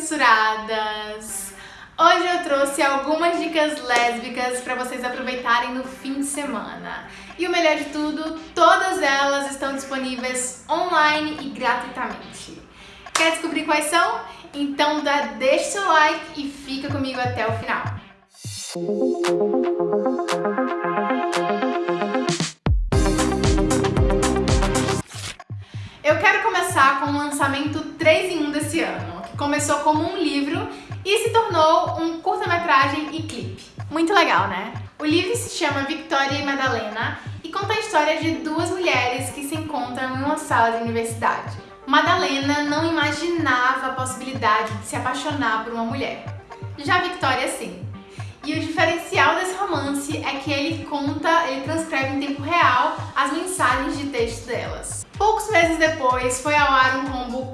censuradas! Hoje eu trouxe algumas dicas lésbicas para vocês aproveitarem no fim de semana. E o melhor de tudo, todas elas estão disponíveis online e gratuitamente. Quer descobrir quais são? Então dá, deixa seu like e fica comigo até o final. Eu quero começar com o lançamento 3 em 1 desse ano, começou como um livro e se tornou um curta-metragem e clipe. Muito legal, né? O livro se chama Victoria e Madalena e conta a história de duas mulheres que se encontram em uma sala de universidade. Madalena não imaginava a possibilidade de se apaixonar por uma mulher. Já Victoria sim. E o diferencial desse romance é que ele conta, ele transcreve em tempo real as mensagens de texto delas. Poucos meses depois foi ao ar um combo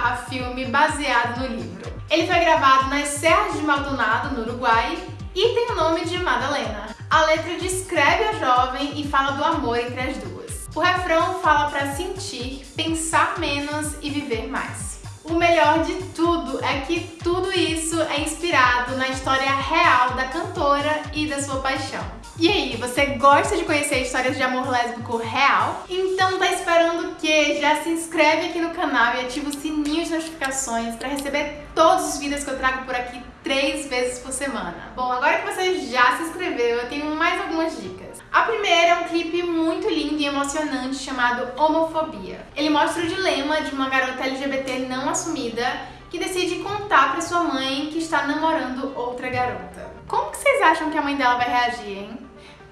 barra filme baseado no livro. Ele foi gravado nas Serras de Maldonado, no Uruguai, e tem o nome de Madalena. A letra descreve a jovem e fala do amor entre as duas. O refrão fala para sentir, pensar menos e viver mais. O melhor de tudo é que tudo isso é inspirado na história real da cantora e da sua paixão. E aí, você gosta de conhecer histórias de amor lésbico real? Então tá esperando o quê? Já se inscreve aqui no canal e ativa o sininho de notificações para receber todos os vídeos que eu trago por aqui três vezes por semana. Bom, agora que você já se inscreveu, eu tenho mais algumas dicas. A primeira é um clipe muito lindo e emocionante chamado Homofobia. Ele mostra o dilema de uma garota LGBT não assumida que decide contar para sua mãe que está namorando outra garota. Como que vocês acham que a mãe dela vai reagir, hein?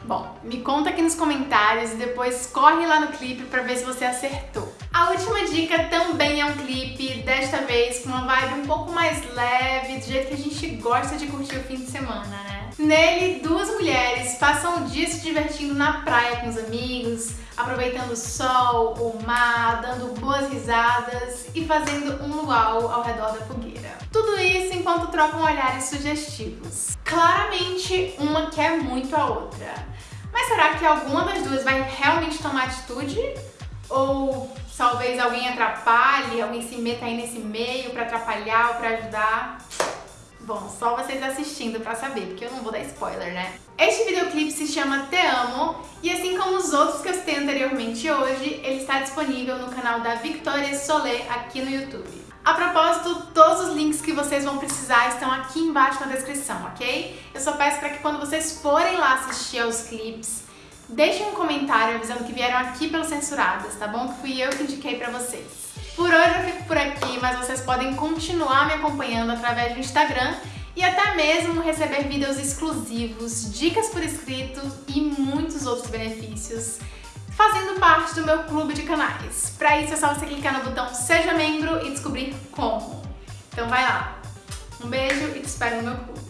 Bom, me conta aqui nos comentários e depois corre lá no clipe pra ver se você acertou. A última dica também é um clipe, desta vez com uma vibe um pouco mais leve, do jeito que a gente gosta de curtir o fim de semana, né? Nele, duas mulheres passam o dia se divertindo na praia com os amigos, aproveitando o sol, o mar, dando boas risadas e fazendo um luau ao redor da fogueira. Tudo isso enquanto trocam olhares sugestivos. Claramente, uma quer muito a outra. Mas será que alguma das duas vai realmente tomar atitude? Ou talvez alguém atrapalhe, alguém se meta aí nesse meio pra atrapalhar ou pra ajudar? Bom, só vocês assistindo pra saber, porque eu não vou dar spoiler, né? Este videoclipe se chama Te Amo, e assim como os outros que eu citei anteriormente hoje, ele está disponível no canal da Victoria Solé aqui no YouTube. A propósito, todos os links que vocês vão precisar estão aqui embaixo na descrição, ok? Eu só peço para que quando vocês forem lá assistir aos clipes, deixem um comentário avisando que vieram aqui pelos Censuradas, tá bom? Que fui eu que indiquei pra vocês. Por hoje eu fico por aqui, mas vocês podem continuar me acompanhando através do Instagram e até mesmo receber vídeos exclusivos, dicas por escrito e muitos outros benefícios fazendo parte do meu clube de canais. Para isso é só você clicar no botão Seja Membro e descobrir como. Então vai lá. Um beijo e te espero no meu clube.